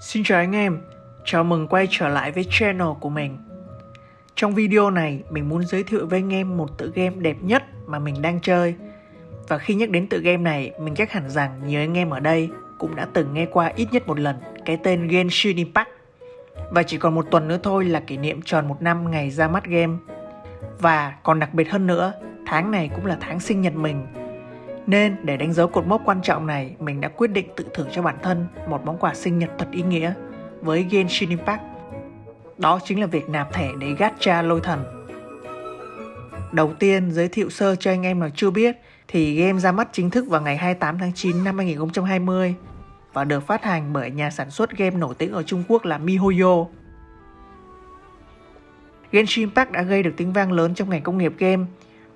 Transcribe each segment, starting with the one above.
Xin chào anh em, chào mừng quay trở lại với channel của mình. Trong video này, mình muốn giới thiệu với anh em một tựa game đẹp nhất mà mình đang chơi. Và khi nhắc đến tựa game này, mình chắc hẳn rằng nhiều anh em ở đây cũng đã từng nghe qua ít nhất một lần cái tên Genshin Impact. Và chỉ còn một tuần nữa thôi là kỷ niệm tròn một năm ngày ra mắt game. Và còn đặc biệt hơn nữa, tháng này cũng là tháng sinh nhật mình nên để đánh dấu cột mốc quan trọng này, mình đã quyết định tự thưởng cho bản thân một món quà sinh nhật thật ý nghĩa với Genshin Impact. Đó chính là việc nạp thẻ để gacha lôi thần. Đầu tiên giới thiệu sơ cho anh em nào chưa biết thì game ra mắt chính thức vào ngày 28 tháng 9 năm 2020 và được phát hành bởi nhà sản xuất game nổi tiếng ở Trung Quốc là MiHoYo. Genshin Impact đã gây được tiếng vang lớn trong ngành công nghiệp game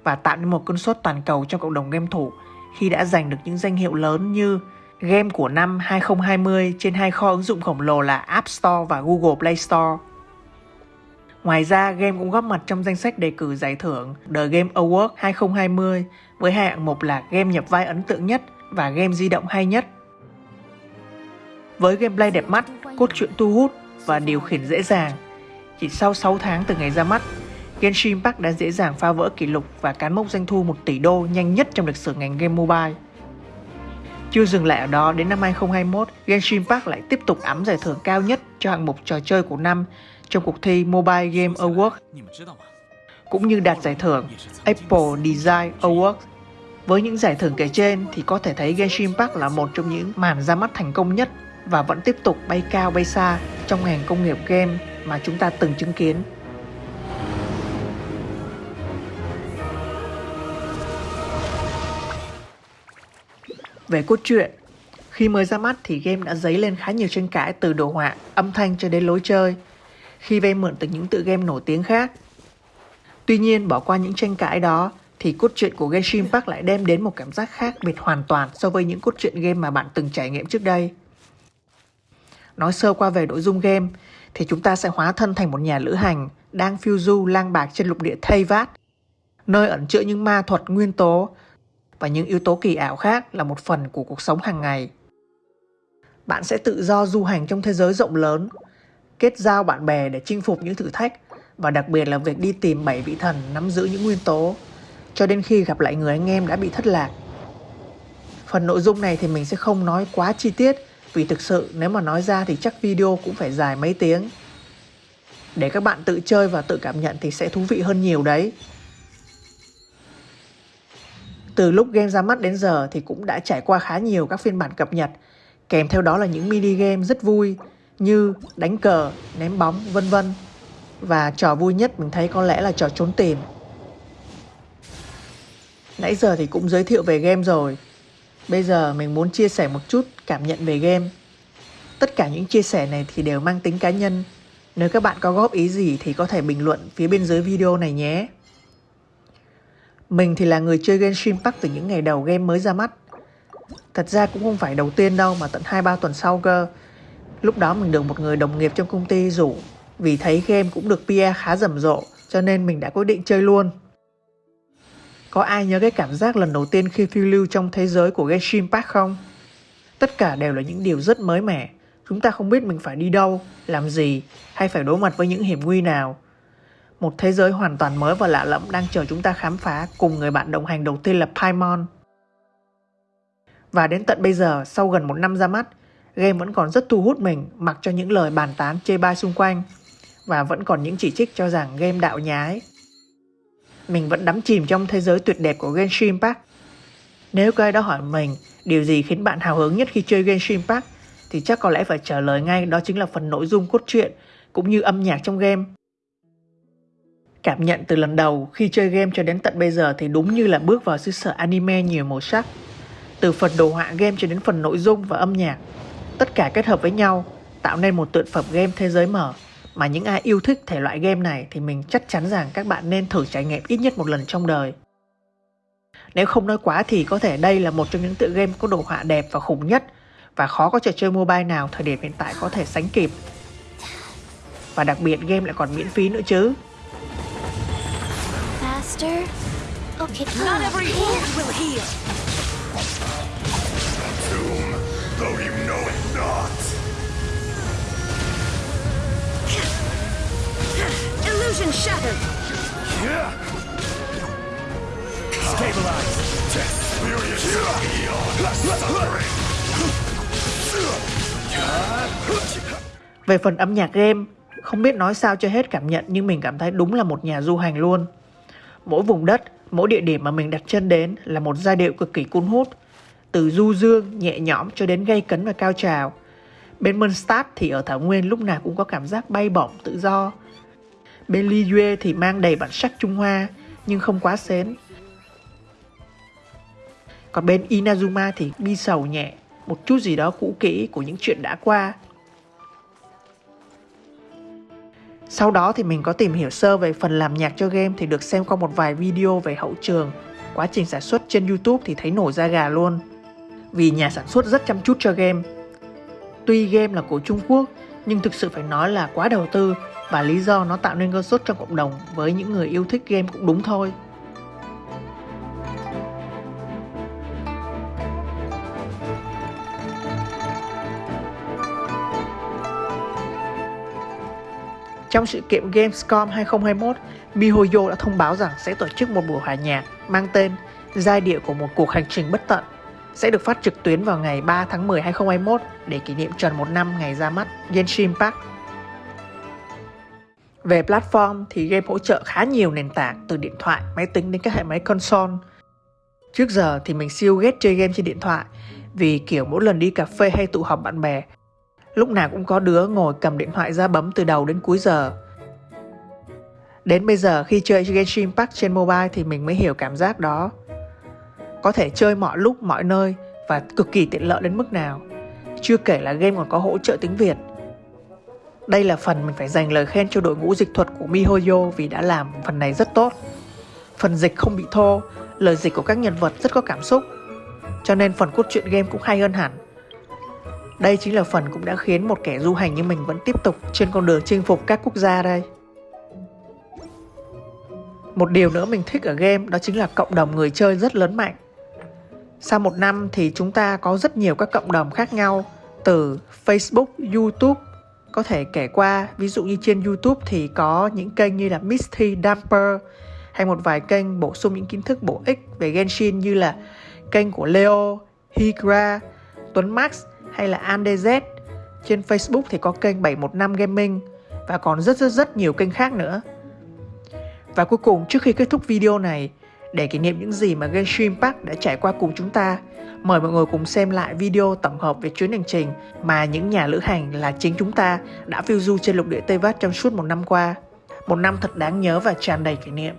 và tạo nên một cơn sốt toàn cầu trong cộng đồng game thủ khi đã giành được những danh hiệu lớn như game của năm 2020 trên hai kho ứng dụng khổng lồ là App Store và Google Play Store. Ngoài ra, game cũng góp mặt trong danh sách đề cử giải thưởng The Game Award 2020 với hai hạng mục là game nhập vai ấn tượng nhất và game di động hay nhất. Với gameplay đẹp mắt, cốt truyện thu hút và điều khiển dễ dàng, chỉ sau 6 tháng từ ngày ra mắt, Genshin Impact đã dễ dàng phá vỡ kỷ lục và cán mốc doanh thu 1 tỷ đô nhanh nhất trong lịch sử ngành game mobile. Chưa dừng lại ở đó, đến năm 2021, Genshin Impact lại tiếp tục ấm giải thưởng cao nhất cho hạng mục trò chơi của năm trong cuộc thi Mobile Game Awards, cũng như đạt giải thưởng Apple Design Awards. Với những giải thưởng kể trên thì có thể thấy Genshin Impact là một trong những màn ra mắt thành công nhất và vẫn tiếp tục bay cao bay xa trong ngành công nghiệp game mà chúng ta từng chứng kiến. Về cốt truyện, khi mới ra mắt thì game đã dấy lên khá nhiều tranh cãi từ đồ họa, âm thanh cho đến lối chơi, khi vay mượn từ những tựa game nổi tiếng khác. Tuy nhiên, bỏ qua những tranh cãi đó, thì cốt truyện của Genshin Impact lại đem đến một cảm giác khác biệt hoàn toàn so với những cốt truyện game mà bạn từng trải nghiệm trước đây. Nói sơ qua về nội dung game, thì chúng ta sẽ hóa thân thành một nhà lữ hành đang phiêu du lang bạc trên lục địa Thayvat, nơi ẩn chứa những ma thuật nguyên tố và những yếu tố kỳ ảo khác là một phần của cuộc sống hàng ngày. Bạn sẽ tự do du hành trong thế giới rộng lớn, kết giao bạn bè để chinh phục những thử thách và đặc biệt là việc đi tìm bảy vị thần nắm giữ những nguyên tố cho đến khi gặp lại người anh em đã bị thất lạc. Phần nội dung này thì mình sẽ không nói quá chi tiết vì thực sự nếu mà nói ra thì chắc video cũng phải dài mấy tiếng. Để các bạn tự chơi và tự cảm nhận thì sẽ thú vị hơn nhiều đấy. Từ lúc game ra mắt đến giờ thì cũng đã trải qua khá nhiều các phiên bản cập nhật, kèm theo đó là những mini game rất vui như đánh cờ, ném bóng, vân vân. Và trò vui nhất mình thấy có lẽ là trò trốn tìm. Nãy giờ thì cũng giới thiệu về game rồi. Bây giờ mình muốn chia sẻ một chút cảm nhận về game. Tất cả những chia sẻ này thì đều mang tính cá nhân. Nếu các bạn có góp ý gì thì có thể bình luận phía bên dưới video này nhé. Mình thì là người chơi Genshin Impact từ những ngày đầu game mới ra mắt. Thật ra cũng không phải đầu tiên đâu mà tận 2-3 tuần sau cơ. Lúc đó mình được một người đồng nghiệp trong công ty rủ vì thấy game cũng được PR khá rầm rộ cho nên mình đã quyết định chơi luôn. Có ai nhớ cái cảm giác lần đầu tiên khi phiêu lưu trong thế giới của Genshin Impact không? Tất cả đều là những điều rất mới mẻ. Chúng ta không biết mình phải đi đâu, làm gì hay phải đối mặt với những hiểm nguy nào một thế giới hoàn toàn mới và lạ lẫm đang chờ chúng ta khám phá cùng người bạn đồng hành đầu tiên là Paimon. Và đến tận bây giờ, sau gần một năm ra mắt, game vẫn còn rất thu hút mình mặc cho những lời bàn tán chê bai xung quanh và vẫn còn những chỉ trích cho rằng game đạo nhái. Mình vẫn đắm chìm trong thế giới tuyệt đẹp của Genshin Impact. Nếu có ai đó hỏi mình điều gì khiến bạn hào hứng nhất khi chơi Genshin Impact thì chắc có lẽ phải trả lời ngay đó chính là phần nội dung cốt truyện cũng như âm nhạc trong game. Cảm nhận từ lần đầu khi chơi game cho đến tận bây giờ thì đúng như là bước vào xứ sở anime nhiều màu sắc. Từ phần đồ họa game cho đến phần nội dung và âm nhạc, tất cả kết hợp với nhau tạo nên một tượng phẩm game thế giới mở mà những ai yêu thích thể loại game này thì mình chắc chắn rằng các bạn nên thử trải nghiệm ít nhất một lần trong đời. Nếu không nói quá thì có thể đây là một trong những tựa game có đồ họa đẹp và khủng nhất và khó có trò chơi mobile nào thời điểm hiện tại có thể sánh kịp. Và đặc biệt game lại còn miễn phí nữa chứ faster? Okay. Not every wound will heal. Tomb, though you know it not. Illusion shattered. Yeah. Stabilize. To experience beyond Về phần âm nhạc game, không biết nói sao cho hết cảm nhận nhưng mình cảm thấy đúng là một nhà du hành luôn. Mỗi vùng đất, mỗi địa điểm mà mình đặt chân đến là một giai điệu cực kỳ cuốn hút. Từ du dương, nhẹ nhõm cho đến gây cấn và cao trào. Bên Mondstadt thì ở Thảo Nguyên lúc nào cũng có cảm giác bay bổng tự do. Bên Liyue thì mang đầy bản sắc Trung Hoa nhưng không quá xến. Còn bên Inazuma thì bi sầu nhẹ, một chút gì đó cũ kỹ của những chuyện đã qua. Sau đó thì mình có tìm hiểu sơ về phần làm nhạc cho game thì được xem qua một vài video về hậu trường. Quá trình sản xuất trên YouTube thì thấy nổi da gà luôn. Vì nhà sản xuất rất chăm chút cho game. Tuy game là của Trung Quốc, nhưng thực sự phải nói là quá đầu tư và lý do nó tạo nên cơn sốt trong cộng đồng với những người yêu thích game cũng đúng thôi. Trong sự kiện Gamescom 2021, MiHoYo đã thông báo rằng sẽ tổ chức một buổi hòa nhạc mang tên Giai điệu của một cuộc hành trình bất tận sẽ được phát trực tuyến vào ngày 3 tháng 10 2021 để kỷ niệm tròn một năm ngày ra mắt Genshin Impact. Về platform thì game hỗ trợ khá nhiều nền tảng từ điện thoại, máy tính đến các hệ máy console. Trước giờ thì mình siêu ghét chơi game trên điện thoại vì kiểu mỗi lần đi cà phê hay tụ họp bạn bè Lúc nào cũng có đứa ngồi cầm điện thoại ra bấm từ đầu đến cuối giờ. Đến bây giờ khi chơi Genshin Impact trên mobile thì mình mới hiểu cảm giác đó. Có thể chơi mọi lúc, mọi nơi và cực kỳ tiện lợi đến mức nào. Chưa kể là game còn có hỗ trợ tiếng Việt. Đây là phần mình phải dành lời khen cho đội ngũ dịch thuật của MiHoYo vì đã làm phần này rất tốt. Phần dịch không bị thô, lời dịch của các nhân vật rất có cảm xúc. Cho nên phần cốt truyện game cũng hay hơn hẳn. Đây chính là phần cũng đã khiến một kẻ du hành như mình vẫn tiếp tục trên con đường chinh phục các quốc gia đây. Một điều nữa mình thích ở game đó chính là cộng đồng người chơi rất lớn mạnh. Sau một năm thì chúng ta có rất nhiều các cộng đồng khác nhau từ Facebook, YouTube có thể kể qua ví dụ như trên YouTube thì có những kênh như là Misty Damper hay một vài kênh bổ sung những kiến thức bổ ích về Genshin như là kênh của Leo, Higra, Tuấn Max hay là AndZ. Trên Facebook thì có kênh 715 Gaming và còn rất rất rất nhiều kênh khác nữa. Và cuối cùng trước khi kết thúc video này, để kỷ niệm những gì mà Genshin Impact đã trải qua cùng chúng ta, mời mọi người cùng xem lại video tổng hợp về chuyến hành trình mà những nhà lữ hành là chính chúng ta đã phiêu du trên lục địa Tây Vát trong suốt một năm qua. Một năm thật đáng nhớ và tràn đầy kỷ niệm.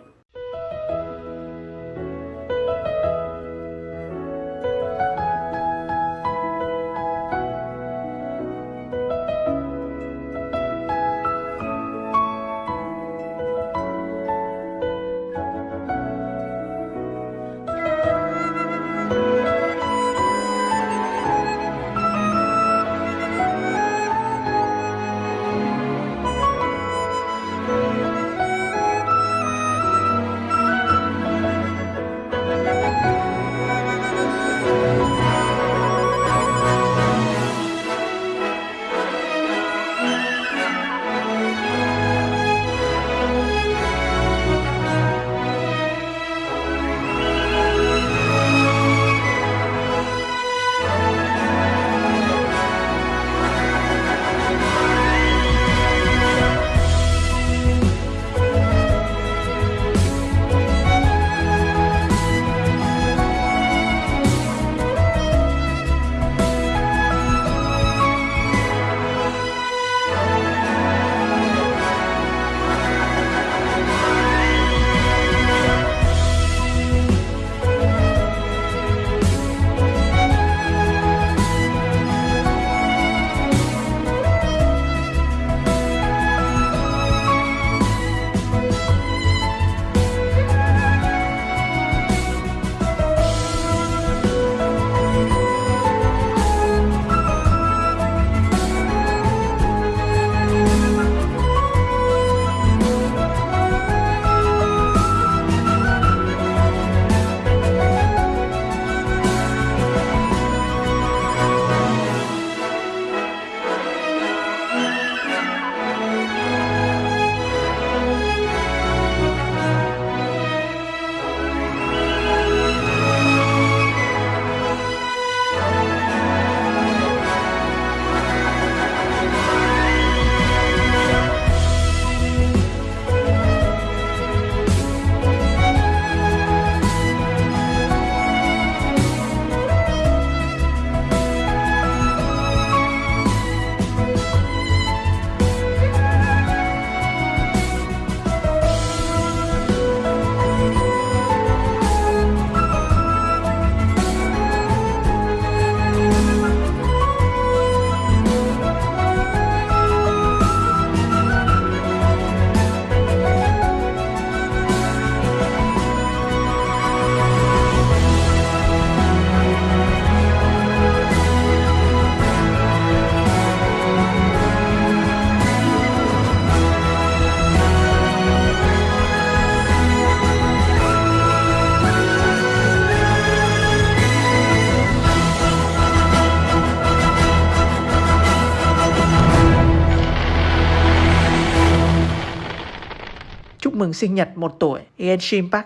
Mừng sinh nhật một tuổi. Genshin Park.